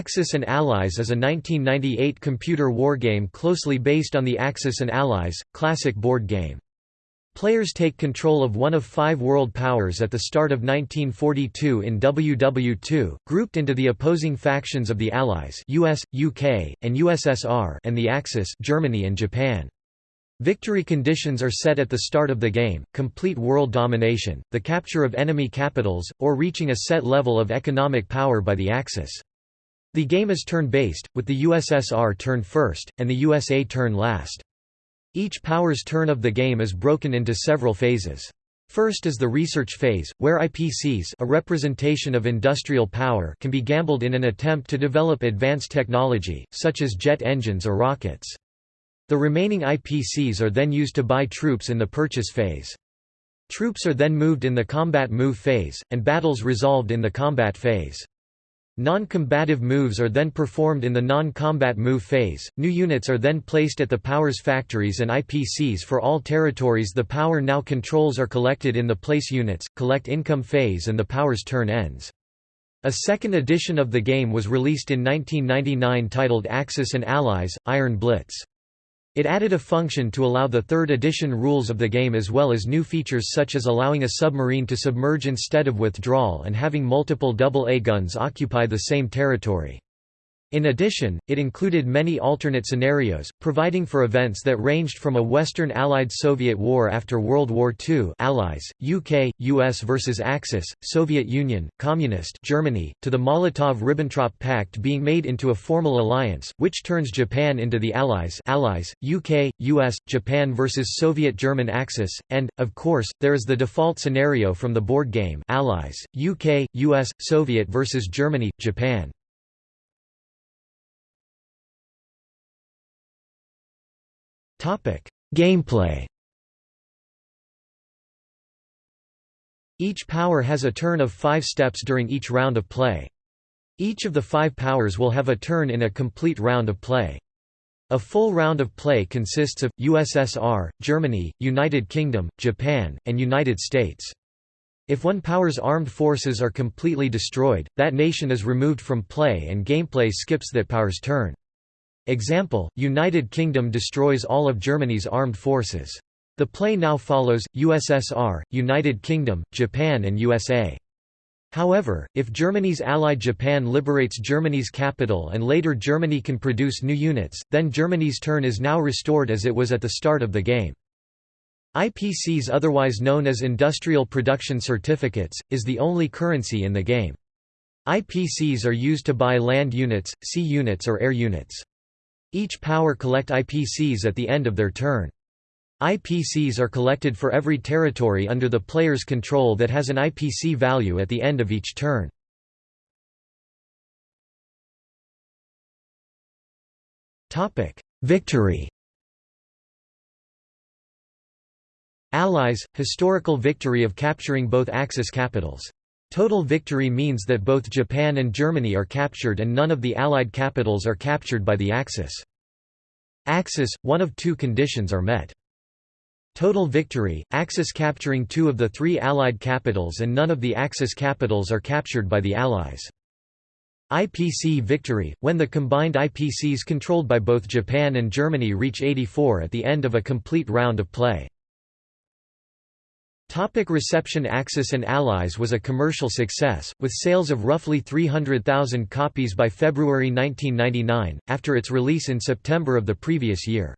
Axis and Allies is a 1998 computer wargame closely based on the Axis and Allies, classic board game. Players take control of one of five world powers at the start of 1942 in WW2, grouped into the opposing factions of the Allies US, UK, and USSR and the Axis Germany and Japan. Victory conditions are set at the start of the game, complete world domination, the capture of enemy capitals, or reaching a set level of economic power by the Axis. The game is turn-based, with the USSR turn first, and the USA turn last. Each power's turn of the game is broken into several phases. First is the research phase, where IPCs a representation of industrial power can be gambled in an attempt to develop advanced technology, such as jet engines or rockets. The remaining IPCs are then used to buy troops in the purchase phase. Troops are then moved in the combat move phase, and battles resolved in the combat phase. Non-combative moves are then performed in the non-combat move phase. New units are then placed at the Power's factories and IPCs for all territories the Power now controls are collected in the place units, collect income phase and the Power's turn ends. A second edition of the game was released in 1999 titled Axis and Allies, Iron Blitz. It added a function to allow the third edition rules of the game as well as new features such as allowing a submarine to submerge instead of withdrawal and having multiple double-A guns occupy the same territory. In addition, it included many alternate scenarios, providing for events that ranged from a Western Allied Soviet war after World War II Allies, UK, US versus Axis, Soviet Union, Communist Germany, to the Molotov–Ribbentrop Pact being made into a formal alliance, which turns Japan into the Allies Allies, UK, US, Japan versus Soviet German Axis, and, of course, there is the default scenario from the board game Allies, UK, US, Soviet versus Germany, Japan. Gameplay. Each power has a turn of 5 steps during each round of play. Each of the 5 powers will have a turn in a complete round of play. A full round of play consists of USSR, Germany, United Kingdom, Japan, and United States. If one power's armed forces are completely destroyed, that nation is removed from play and gameplay skips that power's turn. Example, United Kingdom destroys all of Germany's armed forces. The play now follows, USSR, United Kingdom, Japan and USA. However, if Germany's ally Japan liberates Germany's capital and later Germany can produce new units, then Germany's turn is now restored as it was at the start of the game. IPCs otherwise known as Industrial Production Certificates, is the only currency in the game. IPCs are used to buy land units, sea units or air units. Each power collect IPCs at the end of their turn. IPCs are collected for every territory under the player's control that has an IPC value at the end of each turn. Victory Allies – historical victory of capturing both Axis capitals. Total victory means that both Japan and Germany are captured and none of the Allied capitals are captured by the Axis. Axis, one of two conditions are met. Total victory, Axis capturing two of the three Allied capitals and none of the Axis capitals are captured by the Allies. IPC victory, when the combined IPCs controlled by both Japan and Germany reach 84 at the end of a complete round of play. Topic reception Axis and Allies was a commercial success, with sales of roughly 300,000 copies by February 1999, after its release in September of the previous year.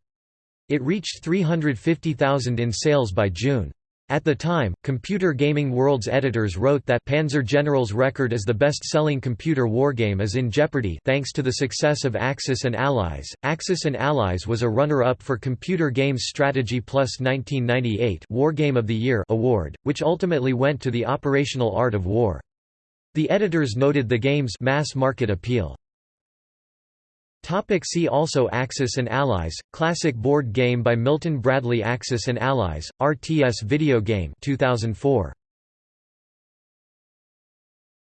It reached 350,000 in sales by June. At the time, Computer Gaming World's editors wrote that Panzer General's record as the best-selling computer wargame is in jeopardy thanks to the success of Axis and Allies. Axis and Allies was a runner-up for Computer Games Strategy Plus 1998 Wargame of the Year award, which ultimately went to the Operational Art of War. The editors noted the game's mass market appeal. Topic see also Axis and Allies, classic board game by Milton Bradley Axis and Allies, RTS video game 2004.